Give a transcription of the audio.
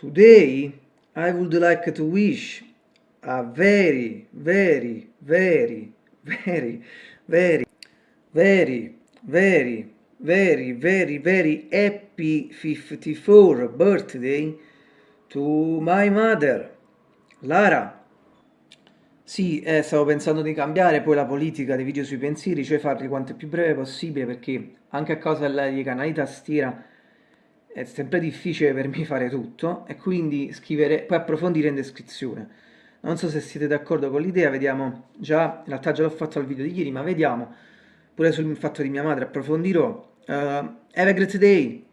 Today I would like to wish a very, very, very, very, very, very, very, very, very, very happy 54 birthday to my mother, Lara. Sì, eh, stavo pensando di cambiare poi la politica dei video sui pensieri, cioè farli quanto più breve possibile perché anche a causa dei canali tastiera è sempre difficile per me fare tutto e quindi scrivere, poi approfondire in descrizione. Non so se siete d'accordo con l'idea, vediamo, già in realtà già l'ho fatto al video di ieri, ma vediamo pure sul fatto di mia madre, approfondirò. Uh, have a great day!